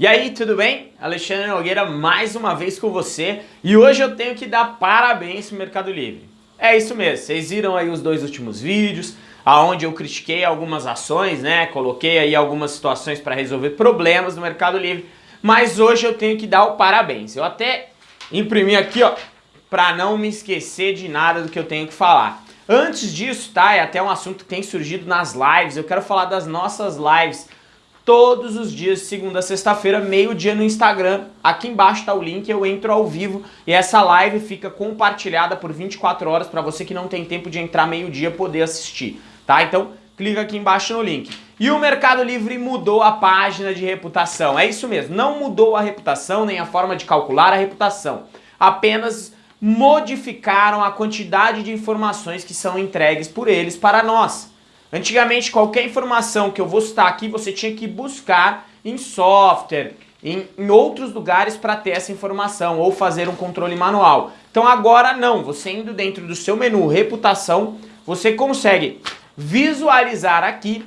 E aí, tudo bem? Alexandre Nogueira mais uma vez com você e hoje eu tenho que dar parabéns pro Mercado Livre. É isso mesmo, vocês viram aí os dois últimos vídeos, aonde eu critiquei algumas ações, né? Coloquei aí algumas situações para resolver problemas no Mercado Livre, mas hoje eu tenho que dar o parabéns. Eu até imprimi aqui, ó, para não me esquecer de nada do que eu tenho que falar. Antes disso, tá? É até um assunto que tem surgido nas lives, eu quero falar das nossas lives todos os dias, segunda a sexta-feira, meio-dia no Instagram. Aqui embaixo está o link, eu entro ao vivo e essa live fica compartilhada por 24 horas para você que não tem tempo de entrar meio-dia poder assistir, tá? Então, clica aqui embaixo no link. E o Mercado Livre mudou a página de reputação. É isso mesmo, não mudou a reputação nem a forma de calcular a reputação. Apenas modificaram a quantidade de informações que são entregues por eles para nós. Antigamente, qualquer informação que eu vou citar aqui, você tinha que buscar em software, em, em outros lugares para ter essa informação ou fazer um controle manual. Então agora não, você indo dentro do seu menu reputação, você consegue visualizar aqui,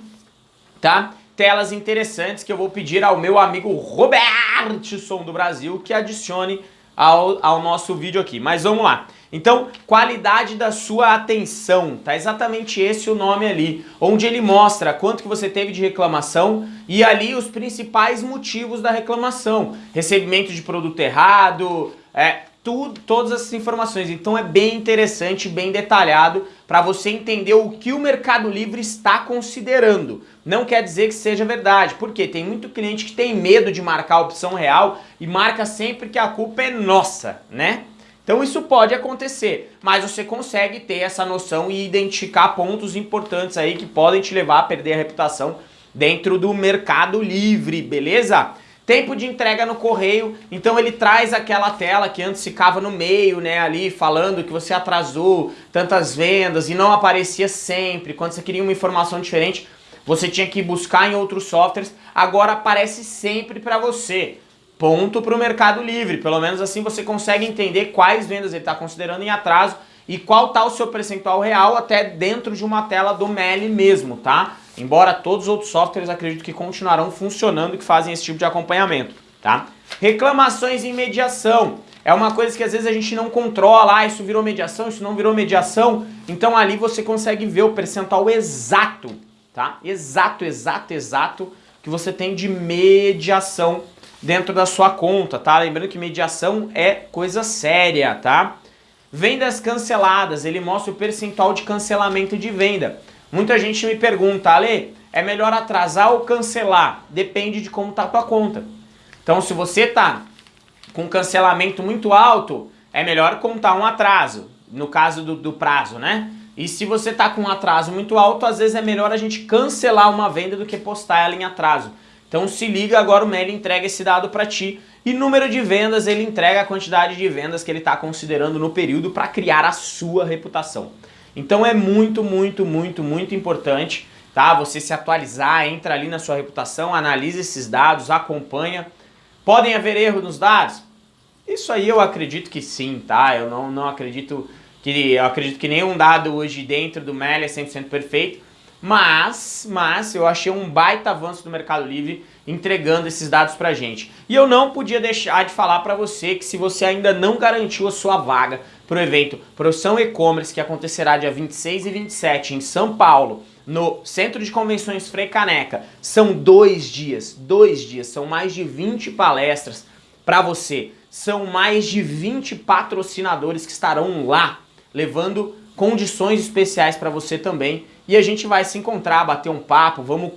tá? Telas interessantes que eu vou pedir ao meu amigo Robertson do Brasil que adicione ao, ao nosso vídeo aqui. Mas vamos lá. Então, qualidade da sua atenção, tá exatamente esse o nome ali, onde ele mostra quanto que você teve de reclamação e ali os principais motivos da reclamação, recebimento de produto errado, é, tudo, todas essas informações. Então é bem interessante, bem detalhado para você entender o que o Mercado Livre está considerando. Não quer dizer que seja verdade, porque tem muito cliente que tem medo de marcar a opção real e marca sempre que a culpa é nossa, né? Então isso pode acontecer, mas você consegue ter essa noção e identificar pontos importantes aí que podem te levar a perder a reputação dentro do mercado livre, beleza? Tempo de entrega no correio, então ele traz aquela tela que antes ficava no meio, né, ali falando que você atrasou tantas vendas e não aparecia sempre, quando você queria uma informação diferente, você tinha que buscar em outros softwares, agora aparece sempre para você. Ponto para o Mercado Livre. Pelo menos assim você consegue entender quais vendas ele está considerando em atraso e qual está o seu percentual real até dentro de uma tela do MELI mesmo, tá? Embora todos os outros softwares acredito que continuarão funcionando e que fazem esse tipo de acompanhamento, tá? Reclamações em mediação. É uma coisa que às vezes a gente não controla, ah, isso virou mediação, isso não virou mediação. Então ali você consegue ver o percentual exato, tá? Exato, exato, exato que você tem de mediação dentro da sua conta, tá? Lembrando que mediação é coisa séria, tá? Vendas canceladas, ele mostra o percentual de cancelamento de venda. Muita gente me pergunta, Ale, é melhor atrasar ou cancelar? Depende de como tá a tua conta. Então se você tá com cancelamento muito alto, é melhor contar um atraso, no caso do, do prazo, né? E se você tá com um atraso muito alto, às vezes é melhor a gente cancelar uma venda do que postar ela em atraso. Então se liga, agora o Meli entrega esse dado para ti e número de vendas, ele entrega a quantidade de vendas que ele está considerando no período para criar a sua reputação. Então é muito, muito, muito, muito importante tá? você se atualizar, entra ali na sua reputação, analisa esses dados, acompanha. Podem haver erros nos dados? Isso aí eu acredito que sim, tá? Eu não, não acredito que eu acredito que nenhum dado hoje dentro do Meli é 100% perfeito, mas, mas eu achei um baita avanço do Mercado Livre entregando esses dados pra gente. E eu não podia deixar de falar para você que se você ainda não garantiu a sua vaga para o evento Profissão E-Commerce que acontecerá dia 26 e 27 em São Paulo, no Centro de Convenções Frei Caneca, são dois dias, dois dias, são mais de 20 palestras para você, são mais de 20 patrocinadores que estarão lá, levando condições especiais para você também e a gente vai se encontrar, bater um papo, vamos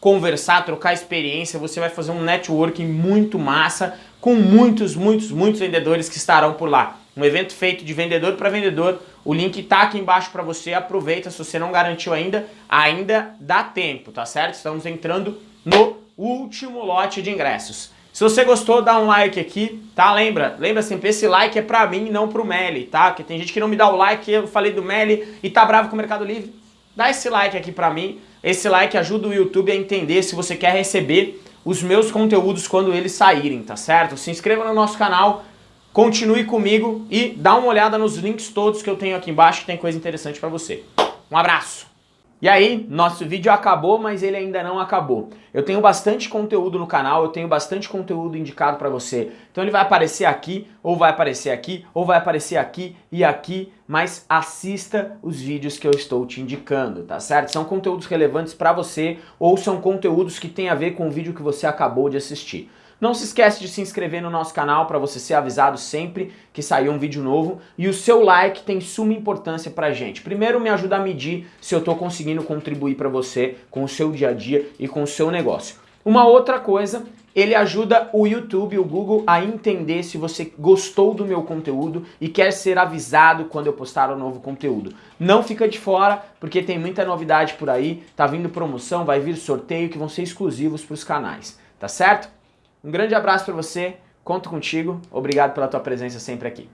conversar, trocar experiência, você vai fazer um networking muito massa com muitos, muitos, muitos vendedores que estarão por lá. Um evento feito de vendedor para vendedor, o link tá aqui embaixo para você, aproveita, se você não garantiu ainda, ainda dá tempo, tá certo? Estamos entrando no último lote de ingressos. Se você gostou, dá um like aqui, tá? Lembra, lembra sempre, esse like é pra mim e não pro Meli, tá? Porque tem gente que não me dá o like, eu falei do Meli e tá bravo com o Mercado Livre dá esse like aqui pra mim. Esse like ajuda o YouTube a entender se você quer receber os meus conteúdos quando eles saírem, tá certo? Se inscreva no nosso canal, continue comigo e dá uma olhada nos links todos que eu tenho aqui embaixo que tem coisa interessante pra você. Um abraço! E aí, nosso vídeo acabou, mas ele ainda não acabou. Eu tenho bastante conteúdo no canal, eu tenho bastante conteúdo indicado para você. Então ele vai aparecer aqui, ou vai aparecer aqui, ou vai aparecer aqui e aqui, mas assista os vídeos que eu estou te indicando, tá certo? São conteúdos relevantes para você, ou são conteúdos que têm a ver com o vídeo que você acabou de assistir. Não se esquece de se inscrever no nosso canal para você ser avisado sempre que sair um vídeo novo e o seu like tem suma importância pra gente. Primeiro me ajuda a medir se eu estou conseguindo contribuir para você com o seu dia a dia e com o seu negócio. Uma outra coisa, ele ajuda o YouTube, o Google a entender se você gostou do meu conteúdo e quer ser avisado quando eu postar um novo conteúdo. Não fica de fora, porque tem muita novidade por aí, tá vindo promoção, vai vir sorteio que vão ser exclusivos para os canais, tá certo? Um grande abraço para você, conto contigo, obrigado pela tua presença sempre aqui.